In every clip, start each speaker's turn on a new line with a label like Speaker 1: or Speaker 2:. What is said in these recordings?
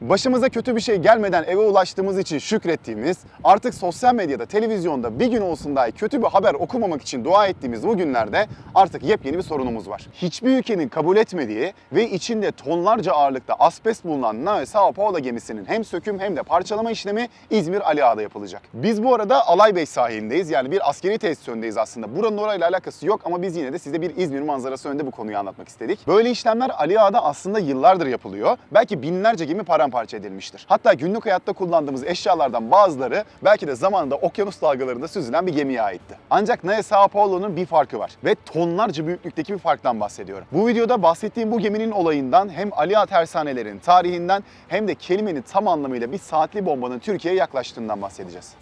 Speaker 1: Başımıza kötü bir şey gelmeden eve ulaştığımız için şükrettiğimiz, artık sosyal medyada, televizyonda bir gün olsun dahi kötü bir haber okumamak için dua ettiğimiz bu günlerde artık yepyeni bir sorunumuz var. Hiçbir ülkenin kabul etmediği ve içinde tonlarca ağırlıkta asbest bulunan Nave Sao Paulo gemisinin hem söküm hem de parçalama işlemi İzmir Ali Ağa'da yapılacak. Biz bu arada Alaybey sahilindeyiz. Yani bir askeri tesis önündeyiz aslında. Buranın orayla alakası yok ama biz yine de size bir İzmir manzarası önünde bu konuyu anlatmak istedik. Böyle işlemler Ali Ağa'da aslında yıllardır yapılıyor. Belki binlerce gemi paramparça edilmiştir. Hatta günlük hayatta kullandığımız eşyalardan bazıları belki de zamanında okyanus dalgalarında süzülen bir gemiye aitti. Ancak Nave Sao Paulo'nun bir farkı var ve tonlarca büyüklükteki bir farktan bahsediyorum. Bu videoda bahsettiğim bu geminin olayından hem Ali Ağa tersanelerinin tarihinden hem de kelimenin tam anlamıyla bir saatli bombanın Türkiye'ye yaklaştığından bahsedeceğiz.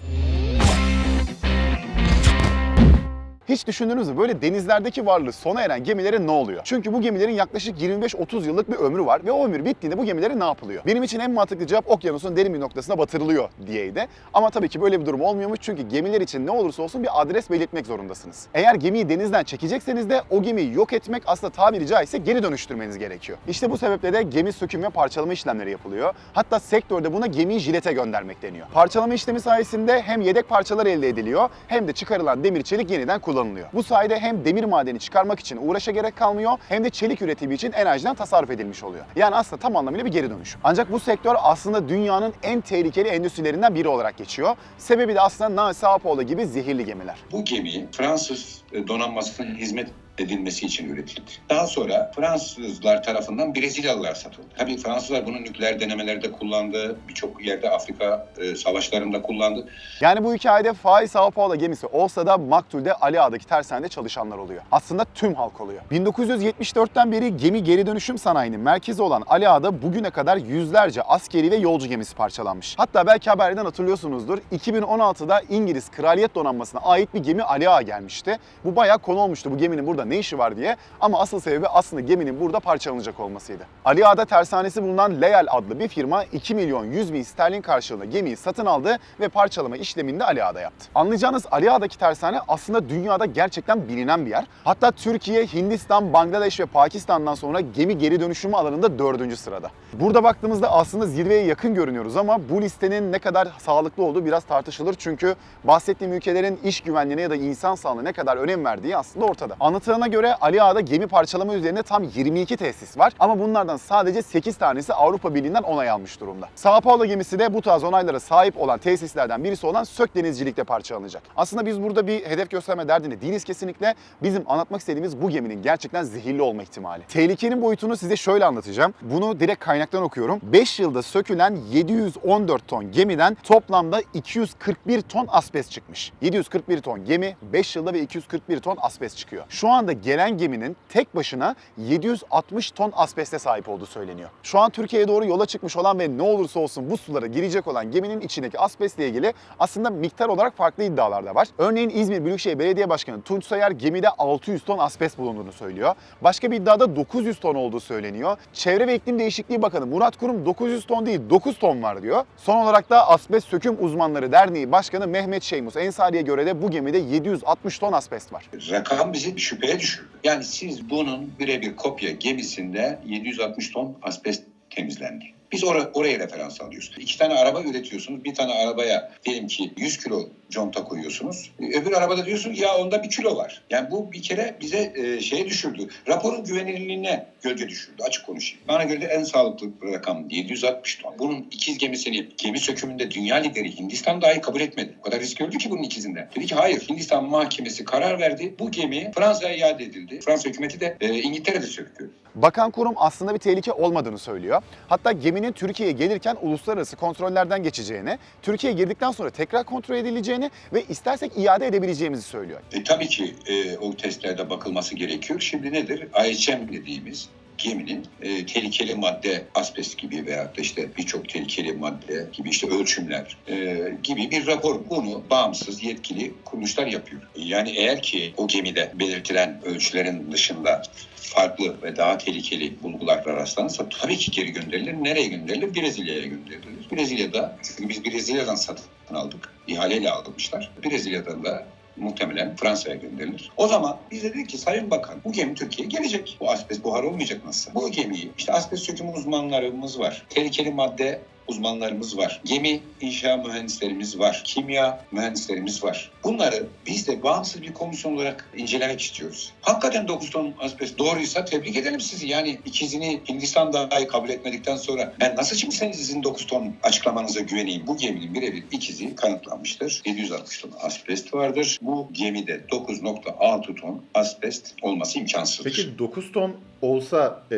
Speaker 1: Hiç düşündünüz mü böyle denizlerdeki varlığı sona eren gemilere ne oluyor? Çünkü bu gemilerin yaklaşık 25-30 yıllık bir ömrü var ve o ömür bittiğinde bu gemilere ne yapılıyor? Benim için en mantıklı cevap okyanusun derin bir noktasına batırılıyor diyeydi. Ama tabii ki böyle bir durum olmuyormuş çünkü gemiler için ne olursa olsun bir adres belirtmek zorundasınız. Eğer gemiyi denizden çekecekseniz de o gemiyi yok etmek aslında tabiri caizse geri dönüştürmeniz gerekiyor. İşte bu sebeple de gemi söküm ve parçalama işlemleri yapılıyor. Hatta sektörde buna gemiyi jilete göndermek deniyor. Parçalama işlemi sayesinde hem yedek parçalar elde ediliyor hem de çıkarılan demir çelik yeniden kullanılıyor. Bu sayede hem demir madeni çıkarmak için uğraşa gerek kalmıyor hem de çelik üretimi için enerjiden tasarruf edilmiş oluyor. Yani aslında tam anlamıyla bir geri dönüşüm. Ancak bu sektör aslında dünyanın en tehlikeli endüstrilerinden biri olarak geçiyor. Sebebi de aslında Nave Sao Paulo gibi zehirli gemiler.
Speaker 2: Bu gemi Fransız e, donanmasının hizmet edilmesi için üretildi. Daha sonra Fransızlar tarafından Brezilyalılar satıldı. Tabii Fransızlar bunu nükleer denemelerde kullandı. Birçok yerde Afrika e, savaşlarında kullandı.
Speaker 1: Yani bu hikayede Faiz Sao Paulo gemisi olsa da Maktul'de Ali Ağa'daki tersanede çalışanlar oluyor. Aslında tüm halk oluyor. 1974'ten beri gemi geri dönüşüm sanayinin merkezi olan Ali Ağa'da bugüne kadar yüzlerce askeri ve yolcu gemisi parçalanmış. Hatta belki haberden hatırlıyorsunuzdur. 2016'da İngiliz Kraliyet Donanması'na ait bir gemi Ali Ağa gelmişti. Bu bayağı konu olmuştu bu geminin burada ne işi var diye. Ama asıl sebebi aslında geminin burada parçalanacak olmasıydı. Ali Ağa'da tersanesi bulunan Leal adlı bir firma 2 milyon 100 bin sterlin karşılığında gemiyi satın aldı ve parçalama işlemini de Ali Ağa'da yaptı. Anlayacağınız Ali tersane aslında dünyada gerçekten bilinen bir yer. Hatta Türkiye, Hindistan, Bangladeş ve Pakistan'dan sonra gemi geri dönüşümü alanında dördüncü sırada. Burada baktığımızda aslında zirveye yakın görünüyoruz ama bu listenin ne kadar sağlıklı olduğu biraz tartışılır. Çünkü bahsettiğim ülkelerin iş güvenliğine ya da insan sağlığına ne kadar önem verdiği aslında ortada. Anlatılana göre Ali Ağa'da gemi parçalama üzerine tam 22 tesis var ama bunlardan sadece 8 tanesi Avrupa Birliği'nden onay almış durumda. Sao Paulo gemisi de bu tarz onaylara sahip olan tesislerden birisi olan Sök Denizcilik'te parçalanacak. Aslında biz burada bir hedef gösterme derdinde değiliz kesinlikle. Bizim anlatmak istediğimiz bu geminin gerçekten zehirli olma ihtimali. Tehlikenin boyutunu size şöyle anlatacağım. Bunu direkt kaynaktan okuyorum. 5 yılda sökülen 714 ton gemiden toplamda 241 ton asbest çıkmış. 741 ton gemi 5 yılda ve 241 ton asbest çıkıyor. Şu anda gelen geminin tek başına 760 ton asbeste sahip olduğu söyleniyor. Şu an Türkiye'ye doğru yola çıkmış olan ve ne olursa olsun bu sulara girecek olan geminin içindeki asbestle ilgili aslında miktar olarak farklı iddialar da var. Örneğin İzmir Büyükşehir Belediye Başkanı Tunç Soyer gemide 600 ton asbest bulunduğunu söylüyor. Başka bir iddiada 900 ton olduğu söyleniyor. Çevre ve İklim Değişikliği Bakanı Murat Kurum 900 ton değil 9 ton var diyor. Son olarak da Asbest Söküm Uzmanları Derneği Başkanı Mehmet Şeymus Ensari'ye göre de bu gemide 760 ton asbest var.
Speaker 2: Rakam bizi şüpheye düşürdü. Yani siz bunun birebir kopya gemisinde 760 ton asbest temizlendi. Biz or- oraya referans alıyoruz. İki tane araba üretiyorsunuz. Bir tane arabaya diyelim ki 100 kilo conta koyuyorsunuz. Öbür arabada diyorsun ya onda bir kilo var. Yani bu bir kere bize e, şeye düşürdü. Raporun güvenilirliğine gölge düşürdü. Açık konuşayım. Bana göre de en sağlıklı rakam 760 ton. Bunun ikiz gemisini gemi sökümünde dünya lideri Hindistan dahi kabul etmedi. O kadar risk gördü ki bunun ikizinden. Dedi ki hayır Hindistan mahkemesi karar verdi. Bu gemi Fransa'ya iade edildi. Fransa hükümeti de e, İngiltere'de söktü.
Speaker 1: Bakan kurum aslında bir tehlike olmadığını söylüyor. Hatta geminin Türkiye'ye gelirken uluslararası kontrollerden geçeceğini, Türkiye'ye girdikten sonra tekrar kontrol edileceğini ve istersek iade edebileceğimizi söylüyor.
Speaker 2: E, tabii ki e, o testlerde bakılması gerekiyor. Şimdi nedir? IHM dediğimiz geminin e, tehlikeli madde asbest gibi veyahut da işte birçok tehlikeli madde gibi işte ölçümler e, gibi bir rapor. Bunu bağımsız yetkili kuruluşlar yapıyor. Yani eğer ki o gemide belirtilen ölçülerin dışında farklı ve daha tehlikeli bulgular rastlanırsa tabii ki geri gönderilir. Nereye gönderilir? Brezilya'ya gönderilir. Brezilya'da, çünkü biz Brezilya'dan satın aldık. ihaleyle almışlar. Brezilya'dan da muhtemelen Fransa'ya gönderilir. O zaman biz de dedik ki Sayın Bakan bu gemi Türkiye'ye gelecek. Bu asbest buhar olmayacak nasıl? Bu gemiyi işte asbest sökümü uzmanlarımız var. Tehlikeli madde uzmanlarımız var. Gemi inşa mühendislerimiz var. Kimya mühendislerimiz var. Bunları biz de bağımsız bir komisyon olarak incelemek istiyoruz. Hakikaten 9 ton asbest doğruysa tebrik edelim sizi. Yani ikizini Hindistan dahi kabul etmedikten sonra ben nasıl şimdi senin sizin 9 ton açıklamanıza güveneyim? Bu geminin birebir ikizi kanıtlanmıştır. 760 ton asbest vardır. Bu gemide 9.6 ton asbest olması imkansızdır.
Speaker 1: Peki 9 ton olsa e,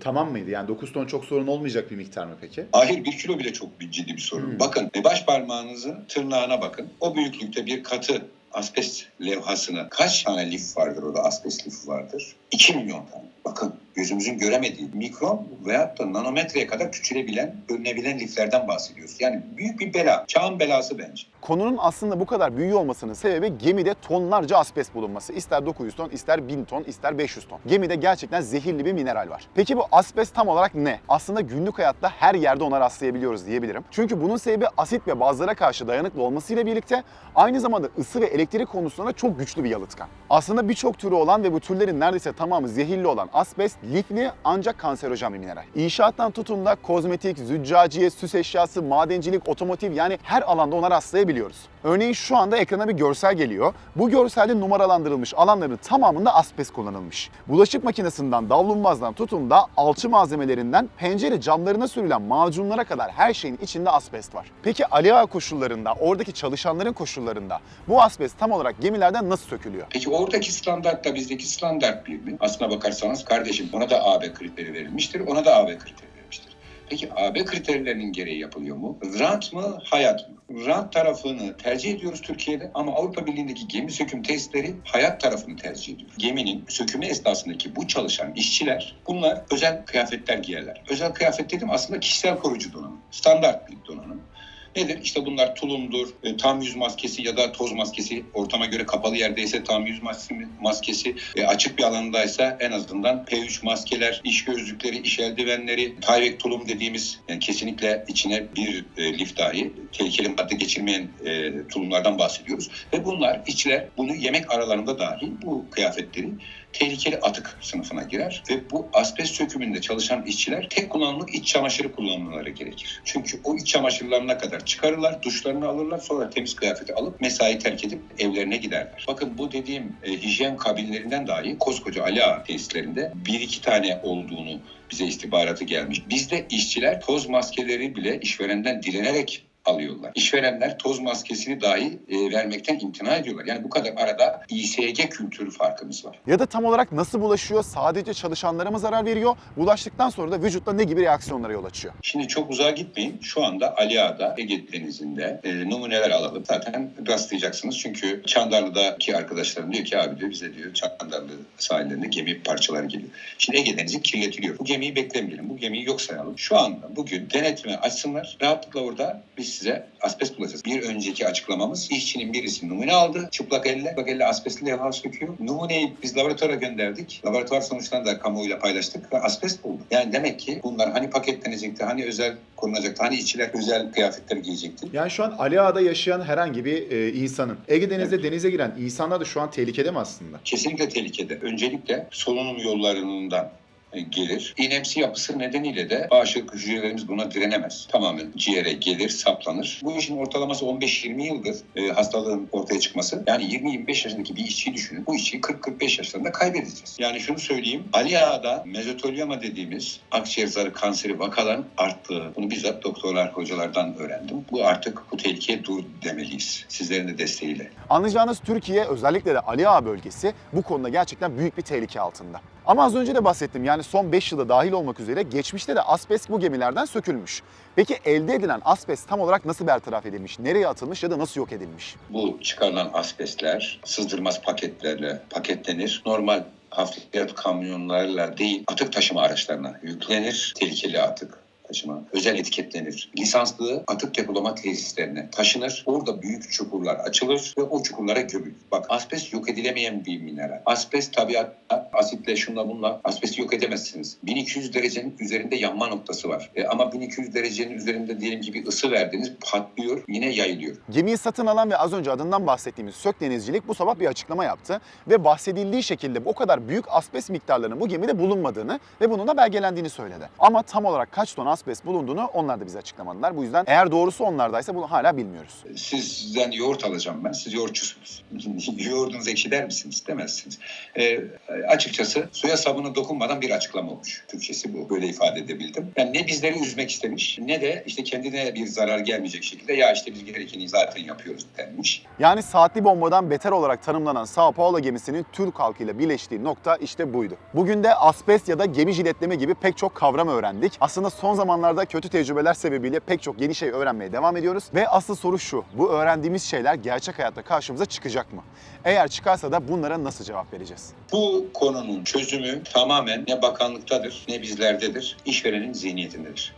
Speaker 1: tamam mıydı? Yani 9 ton çok sorun olmayacak bir miktar mı peki?
Speaker 2: Hayır bir kilo bile çok bir ciddi bir sorun.
Speaker 1: Hmm.
Speaker 2: Bakın baş parmağınızın tırnağına bakın. O büyüklükte bir katı asbest levhasına kaç tane lif vardır orada asbest lifi vardır? 2 milyon tane. Bakın gözümüzün göremediği mikron veyahut da nanometreye kadar küçülebilen, bölünebilen liflerden bahsediyoruz. Yani büyük bir bela. Çağın belası bence.
Speaker 1: Konunun aslında bu kadar büyüğü olmasının sebebi gemide tonlarca asbest bulunması. İster 900 ton, ister 1000 ton, ister 500 ton. Gemide gerçekten zehirli bir mineral var. Peki bu asbest tam olarak ne? Aslında günlük hayatta her yerde ona rastlayabiliyoruz diyebilirim. Çünkü bunun sebebi asit ve bazlara karşı dayanıklı olmasıyla birlikte aynı zamanda ısı ve elektrik konusunda çok güçlü bir yalıtkan. Aslında birçok türü olan ve bu türlerin neredeyse tamamı zehirli olan asbest lifli ancak kanserojen bir mineral. İnşaattan tutun da kozmetik, züccaciye, süs eşyası, madencilik, otomotiv yani her alanda ona rastlayabiliyoruz. Örneğin şu anda ekrana bir görsel geliyor. Bu görselde numaralandırılmış alanların tamamında asbest kullanılmış. Bulaşık makinesinden, davlumbazdan tutun da alçı malzemelerinden pencere camlarına sürülen macunlara kadar her şeyin içinde asbest var. Peki Ali koşullarında, oradaki çalışanların koşullarında bu asbest tam olarak gemilerden nasıl sökülüyor?
Speaker 2: Peki oradaki standartla bizdeki standart bir mi? Aslına bakarsanız kardeşim ona da AB kriteri verilmiştir, ona da AB kriteri verilmiştir. Peki AB kriterlerinin gereği yapılıyor mu? Rant mı, hayat mı? Rant tarafını tercih ediyoruz Türkiye'de ama Avrupa Birliği'ndeki gemi söküm testleri hayat tarafını tercih ediyor. Geminin sökümü esnasındaki bu çalışan işçiler bunlar özel kıyafetler giyerler. Özel kıyafet dedim aslında kişisel koruyucu donanım. Standart bir donanım. Nedir? İşte bunlar tulumdur, e, tam yüz maskesi ya da toz maskesi. Ortama göre kapalı yerdeyse tam yüz maskesi, e, açık bir alandaysa en azından P3 maskeler, iş gözlükleri, iş eldivenleri, Tyvek tulum dediğimiz yani kesinlikle içine bir e, lif dahi tehlikeli madde geçirmeyen e, tulumlardan bahsediyoruz. Ve bunlar işçiler bunu yemek aralarında dahi bu kıyafetleri tehlikeli atık sınıfına girer ve bu asbest sökümünde çalışan işçiler tek kullanımlık iç çamaşırı kullanmaları gerekir. Çünkü o iç çamaşırlarına kadar çıkarırlar, duşlarını alırlar sonra temiz kıyafeti alıp mesai terk edip evlerine giderler. Bakın bu dediğim e, hijyen kabinlerinden dahi koskoca Ali Ağa tesislerinde bir iki tane olduğunu bize istihbaratı gelmiş. Bizde işçiler toz maskeleri bile işverenden dilenerek alıyorlar. İşverenler toz maskesini dahi e, vermekten imtina ediyorlar. Yani bu kadar arada İSG kültürü farkımız var.
Speaker 1: Ya da tam olarak nasıl bulaşıyor? Sadece çalışanlara mı zarar veriyor? Bulaştıktan sonra da vücutta ne gibi reaksiyonlara yol açıyor?
Speaker 2: Şimdi çok uzağa gitmeyin. Şu anda Ali Ağa'da, Ege Denizi'nde e, numuneler alalım. Zaten rastlayacaksınız. Çünkü Çandarlı'daki arkadaşlarım diyor ki abi diyor bize diyor Çandarlı sahillerinde gemi parçaları geliyor. Şimdi Ege Denizi kirletiliyor. Bu gemiyi beklemeyelim. Bu gemiyi yok sayalım. Şu anda bugün denetime açsınlar. Rahatlıkla orada biz size asbest bulacağız. Bir önceki açıklamamız işçinin birisi numune aldı. Çıplak elle. Çıplak elle asbestli levha söküyor. Numuneyi biz laboratuvara gönderdik. Laboratuvar sonuçlarını da kamuoyuyla paylaştık ve asbest bulduk. Yani demek ki bunlar hani paketlenecekti, hani özel korunacaktı, hani işçiler özel kıyafetler giyecekti.
Speaker 1: Yani şu an Ali Ağa'da yaşayan herhangi bir e, insanın Ege Denizi'nde denize giren insanlar da şu an tehlikede mi aslında?
Speaker 2: kesinlikle tehlikede. Öncelikle solunum yollarından gelir. İğnemsi yapısı nedeniyle de bağışıklık hücrelerimiz buna direnemez. Tamamen ciğere gelir, saplanır. Bu işin ortalaması 15-20 yıldır e, hastalığın ortaya çıkması. Yani 20-25 yaşındaki bir işçiyi düşünün. Bu işçiyi 40-45 yaşlarında kaybedeceğiz. Yani şunu söyleyeyim. Ali Ağa'da mezotelioma dediğimiz akciğer zarı kanseri vakaların arttığı. Bunu bizzat doktorlar, hocalardan öğrendim. Bu artık bu tehlikeye dur demeliyiz. Sizlerin de desteğiyle.
Speaker 1: Anlayacağınız Türkiye özellikle de Ali Ağa bölgesi bu konuda gerçekten büyük bir tehlike altında. Ama az önce de bahsettim yani son 5 yılda dahil olmak üzere geçmişte de asbest bu gemilerden sökülmüş. Peki elde edilen asbest tam olarak nasıl bertaraf edilmiş, nereye atılmış ya da nasıl yok edilmiş?
Speaker 2: Bu çıkarılan asbestler sızdırmaz paketlerle paketlenir. Normal hafriyat kamyonlarla değil atık taşıma araçlarına yüklenir. Tehlikeli atık taşıma özel etiketlenir. Lisanslı atık depolama tesislerine taşınır. Orada büyük çukurlar açılır ve o çukurlara gömülür. Bak asbest yok edilemeyen bir mineral. Asbest tabiatta asitle şunla bunla asbesti yok edemezsiniz. 1200 derecenin üzerinde yanma noktası var. E, ama 1200 derecenin üzerinde diyelim ki bir ısı verdiniz patlıyor yine yayılıyor.
Speaker 1: Gemiyi satın alan ve az önce adından bahsettiğimiz Sök Denizcilik bu sabah bir açıklama yaptı ve bahsedildiği şekilde o kadar büyük asbest miktarlarının bu gemide bulunmadığını ve bunun da belgelendiğini söyledi. Ama tam olarak kaç ton asbest bulunduğunu onlar da bize açıklamadılar. Bu yüzden eğer doğrusu onlardaysa bunu hala bilmiyoruz.
Speaker 2: Sizden yoğurt alacağım ben. Siz yoğurtçusunuz. Yoğurdunuz ekşi der misiniz? Demezsiniz. E, açıkçası suya sabunu dokunmadan bir açıklama olmuş. Türkçesi bu. Böyle ifade edebildim. Yani ne bizleri üzmek istemiş ne de işte kendine bir zarar gelmeyecek şekilde ya işte biz gerekeni zaten yapıyoruz denmiş.
Speaker 1: Yani saatli bombadan beter olarak tanımlanan Sao Paulo gemisinin Türk halkıyla birleştiği nokta işte buydu. Bugün de asbest ya da gemi jiletleme gibi pek çok kavram öğrendik. Aslında son zamanlarda kötü tecrübeler sebebiyle pek çok yeni şey öğrenmeye devam ediyoruz. Ve asıl soru şu, bu öğrendiğimiz şeyler gerçek hayatta karşımıza çıkacak mı? Eğer çıkarsa da bunlara nasıl cevap vereceğiz?
Speaker 2: Bu konunun çözümü tamamen ne bakanlıktadır ne bizlerdedir, işverenin zihniyetindedir.